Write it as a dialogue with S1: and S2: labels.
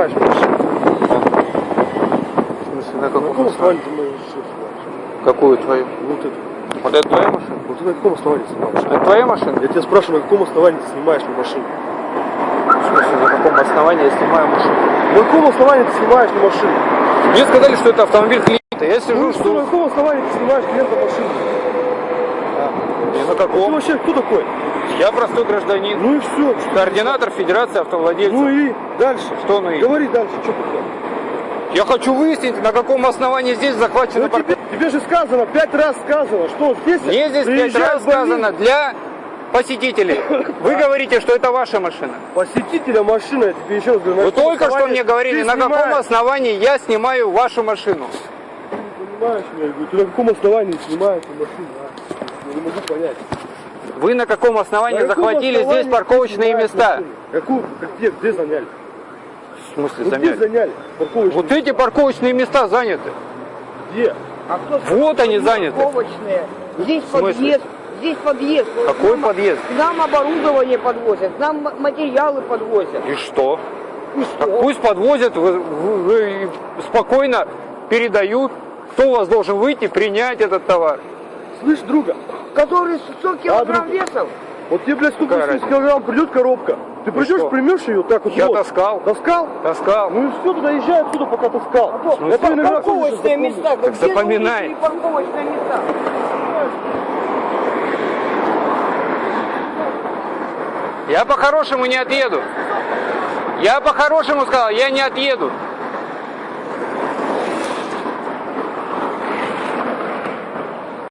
S1: В смысле, на
S2: каком
S1: каком
S2: основании ты мою машину снимаешь?
S1: Какую твою?
S2: Вот это.
S1: Вот это твоя машина?
S2: Вот ты на каком основании снимаешь?
S1: Это твоя машина?
S2: Я тебя спрашиваю, на каком основании ты снимаешь мою машину?
S1: В смысле, на каком основании я снимаю машину?
S2: На каком основании ты снимаешь мою машину?
S1: Мне сказали, что это автомобиль клиента. Я сижу,
S2: Ну что, на каком основании ты снимаешь клиента машину?
S1: На
S2: Ты
S1: каком?
S2: вообще кто такой?
S1: Я простой гражданин.
S2: Ну и все.
S1: Координатор Федерации автовладельцев.
S2: Ну и дальше.
S1: Что ну и?
S2: Говори дальше, что такое.
S1: Я хочу выяснить, на каком основании здесь захвачена
S2: Ну, тебе, тебе же сказано, пять раз сказано, что здесь...
S1: Мне здесь пять раз сказано для посетителей. Вы говорите, что это ваша машина.
S2: Посетителя машина, я тебе еще раз говорю.
S1: Вы
S2: каком
S1: только что мне говорили, на каком основании я снимаю вашу машину.
S2: Ты не понимаешь меня, я говорю, ты на каком основании снимаешь машину, а? Я не могу понять.
S1: Вы на каком основании
S2: На каком
S1: захватили
S2: основании
S1: здесь парковочные места?
S2: Какую, где, где заняли?
S1: В смысле
S2: Ну, где
S1: заняли?
S2: заняли парковочные
S1: Вот эти парковочные места заняты.
S2: Где?
S3: А кто
S1: Вот они заняты.
S3: Парковочные. Здесь подъезд. Здесь подъезд.
S1: Какой
S3: нам-
S1: подъезд?
S3: К нам оборудование подвозят, к нам материалы подвозят.
S1: И что?
S3: И
S1: Так
S3: что?
S1: пусть подвозят, вы, вы- вы спокойно передают, кто у вас должен выйти, принять этот товар.
S2: Слышь, друга,
S3: Который 100 килограмм
S2: друг?
S3: весом.
S2: вот тебе, блядь,
S1: Какая
S2: 180
S1: разница?
S2: килограмм придет коробка. Ты придешь, примешь ее так вот.
S1: Я
S2: вот.
S1: таскал.
S2: Таскал?
S1: Таскал.
S2: Ну и все, туда езжай отсюда, пока таскал. Я твои номера
S3: Парковочные места.
S1: Так запоминай.
S3: парковочные места?
S1: Я по-хорошему не отъеду. Я по-хорошему сказал, я не отъеду.